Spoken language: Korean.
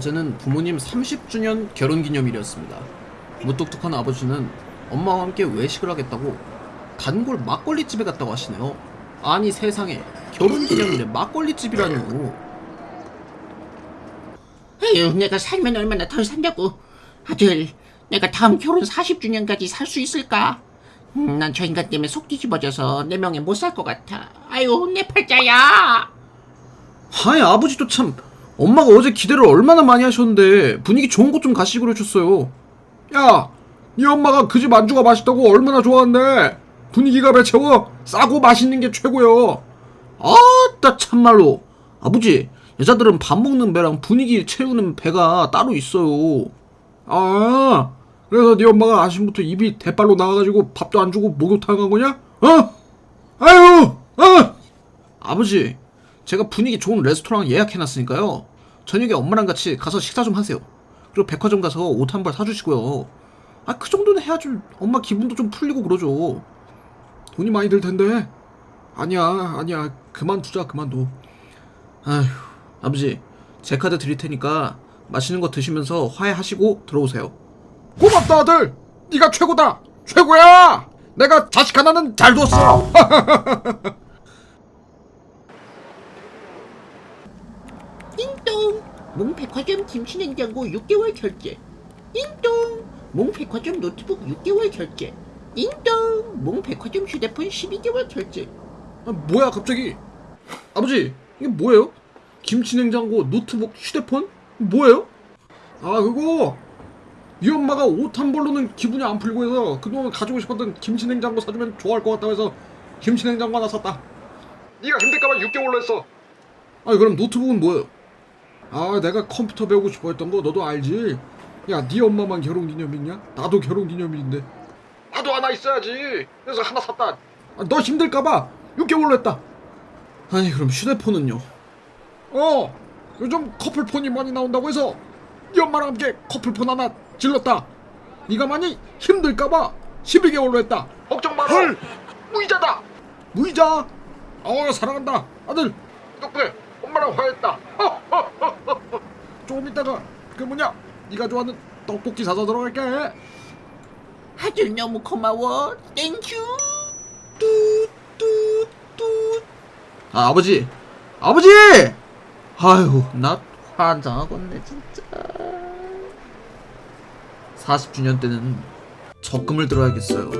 어제는 부모님 30주년 결혼기념일이었습니다. 무뚝뚝한 아버지는 엄마와 함께 외식을 하겠다고 단골 막걸리집에 갔다고 하시네요. 아니 세상에 결혼기념일에 막걸리집이라뇨. 에휴, 내가 살면 얼마나 더 산다고. 아들, 내가 다음 결혼 40주년까지 살 수 있을까? 음, 난 저 인간 때문에 속 뒤집어져서 내 명예 못 살 것 같아. 아유, 내 팔자야. 아니 아버지도 참 엄마가 어제 기대를 얼마나 많이 하셨는데 분위기 좋은 곳 좀 가시고 그러셨어요. 야, 네 엄마가 그 집 안주가 맛있다고 얼마나 좋아한대. 분위기가 배 채워 싸고 맛있는 게 최고요. 아따 참말로 아버지 여자들은 밥 먹는 배랑 분위기 채우는 배가 따로 있어요. 아, 그래서 네 엄마가 아침부터 입이 대빨로 나와가지고 밥도 안 주고 목욕탕 간 거냐? 어? 아유, 어? 아버지, 제가 분위기 좋은 레스토랑 예약해놨으니까요. 저녁에 엄마랑 같이 가서 식사 좀 하세요. 그리고 백화점 가서 옷 한 벌 사주시고요. 아, 그 정도는 해야지 엄마 기분도 좀 풀리고 그러죠. 돈이 많이 들 텐데. 아니야, 아니야. 그만두자, 그만둬. 아휴, 아버지, 제 카드 드릴 테니까 맛있는 거 드시면서 화해하시고 들어오세요. 고맙다, 아들! 네가 최고다! 최고야! 내가 자식 하나는 잘 뒀어! 띵동. 몽백화점 김치냉장고 6개월 결제. 띵동. 몽백화점 노트북 6개월 결제. 띵동. 몽백화점 휴대폰 12개월 결제. 아, 뭐야 갑자기 아버지 이게 뭐예요? 김치냉장고 노트북 휴대폰 뭐예요? 아 그거 이 엄마가 옷 한 벌로는 기분이 안 풀리고 해서 그동안 가지고 싶었던 김치냉장고 사주면 좋아할 것 같다고 해서 김치냉장고 하나 샀다 네가 힘들까봐 6개월로 했어 아니 그럼 노트북은 뭐예요? 아 내가 컴퓨터 배우고 싶어 했던 거 너도 알지? 야 네 엄마만 결혼기념일이냐? 나도 결혼기념일인데. 나도 하나 있어야지. 그래서 하나 샀다. 아, 너 힘들까봐. 6개월로 했다. 아니 그럼 휴대폰은요? 어 요즘 커플폰이 많이 나온다고 해서 네 엄마랑 함께 커플폰 하나 질렀다. 네가 많이 힘들까봐 12개월로 했다. 걱정 마라. 헐! 무이자다. 무이자? 어 사랑한다. 아들. 덕분에 엄마랑 화해했다 조금 있다가 그 뭐냐? 네가 좋아하는 떡볶이 사서 들어갈게. 아들 너무 고마워. Thank you. 뚜뚜뚜 아 아버지. 아버지! 아유 나 환장하겠네 진짜. 40주년 때는 적금을 들어야겠어요